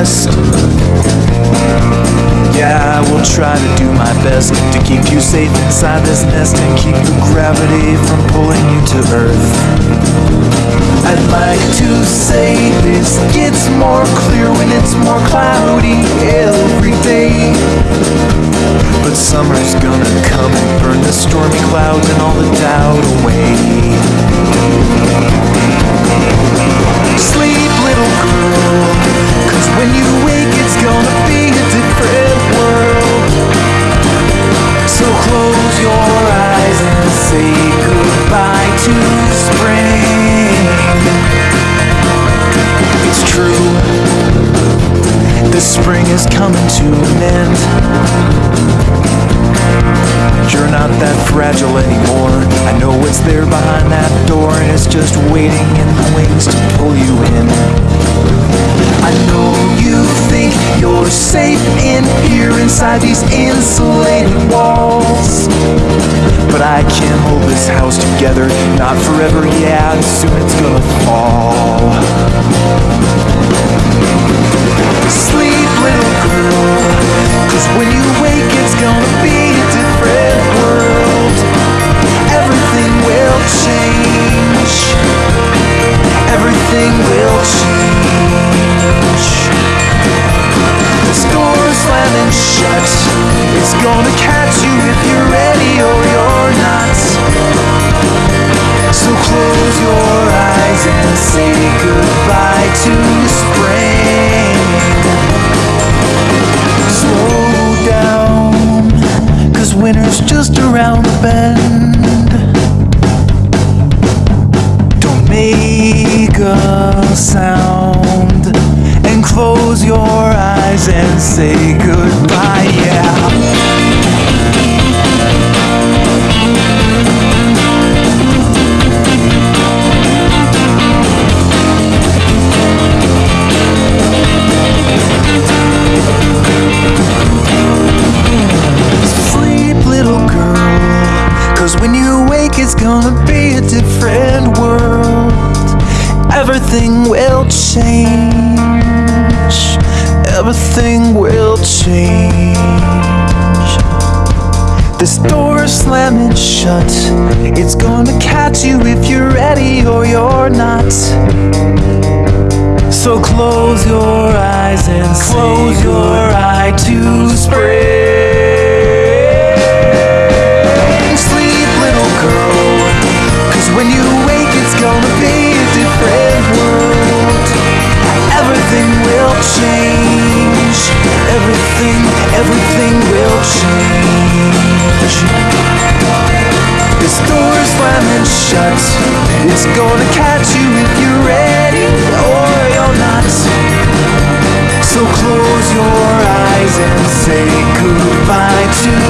rest. Yeah, I will try to do my best to keep you safe inside this nest and keep the gravity from pulling you to earth. I'd like to say this gets more clear when it's more cloudy every day. But summer's gonna come and burn the stormy clouds and all the doubt away. It's true, the spring is coming to an end. You're not that fragile anymore. I know what's there behind that door, and it's just waiting in the wings to pull you in. I know you think you're safe in here inside these insulated walls. But I can't hold this house together, not forever, yeah, soon it's gonna fall. Around the bend. Don't make a sound and close your eyes and say goodbye, yeah. Sleep, Cause when you wake, it's gonna be a different world. Everything will change. Everything will change. This door is slamming shut. It's gonna catch you if you're ready or you're not. So close your eyes and close your eye to It's gonna catch you if you're ready or you're not. So close your eyes and say goodbye to.